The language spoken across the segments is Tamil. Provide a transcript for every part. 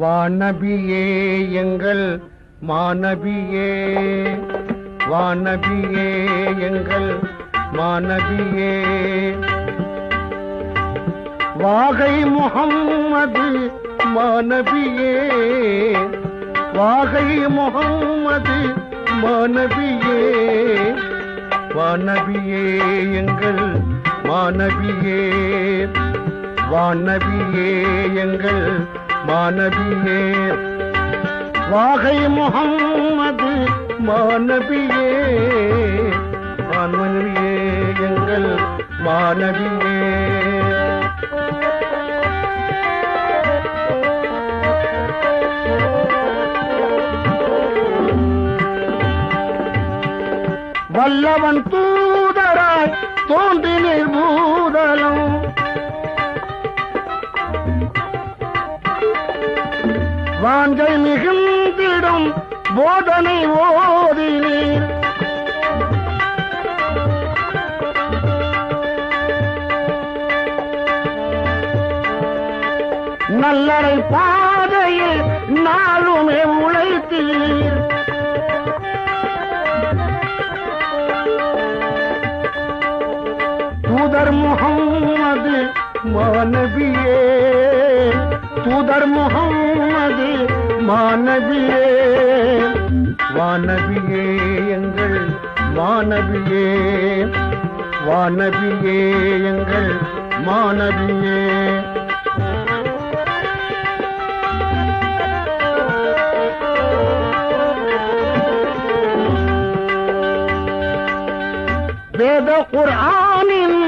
வானபியே எங்கள் மாநபியே வானபியே எங்கள் மாநபியே வாகை முகம்மது மாநபியே வாகை முகம்மது மாநபியே வானபியே எங்கள் மாநபியே வானபியே எங்கள் மாநபியே வாகை முகம்மது மாநபியே வான்மனியே எங்கள் மாநபியே வல்லவன் தூதராய் தோன்றினீர் பூதலம். வான்கள் மிகுந்திடும் போதனை ஓதினீர். நல்லறை பாதையில் நாளுமே உழைத்தீர் தூதர் முகம்மது மாநபியே தூதர் முகம்மது மாணவியே வானவியே எங்கள் மாநபியே வானவியே எங்கள் மாணவியே. வேத குர்ஆனின்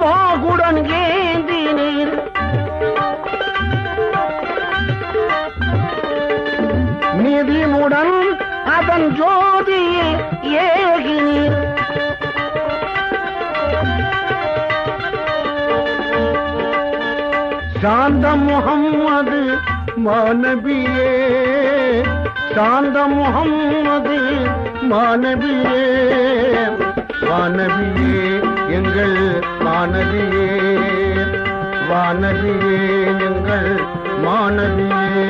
வாகுடன் ஏந்தினீர் உடன் அதன் ஜோதியில் ஏகினீர் சாந்த முகம்மது மாணவியே சாந்த முகம்மது மாணவியே வானவியே எங்கள் மாணவியே வானவியே எங்கள் மாணவியே.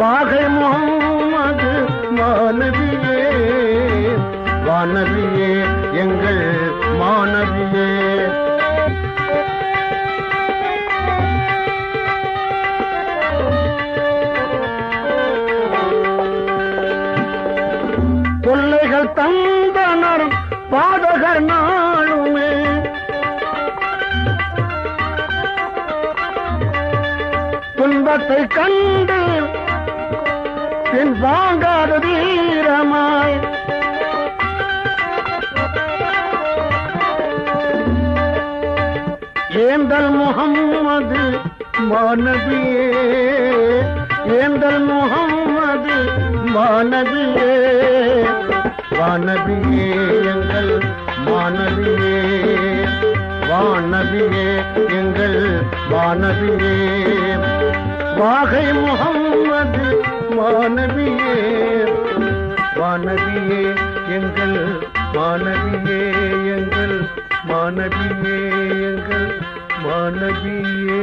வாகை முகம்மது மாணவியே வானவியே எங்கள் மாணவியே. தொல்லைகள் தந்தனர் பாடகர் நாளுமே துன்பத்தை கண்டு பின் வாங்காத வீரமாய். ஏந்தல் முகம்மது மானதியே ஏந்தல் முகம்மது மானதியே வானதியே எங்கள் மானதியே வானதியே எங்கள் வானதியே. வாகை முகம் வானவியே வானவியே எங்கள் மாணவியே எங்கள் மாணவியே எங்கள் மாணவியே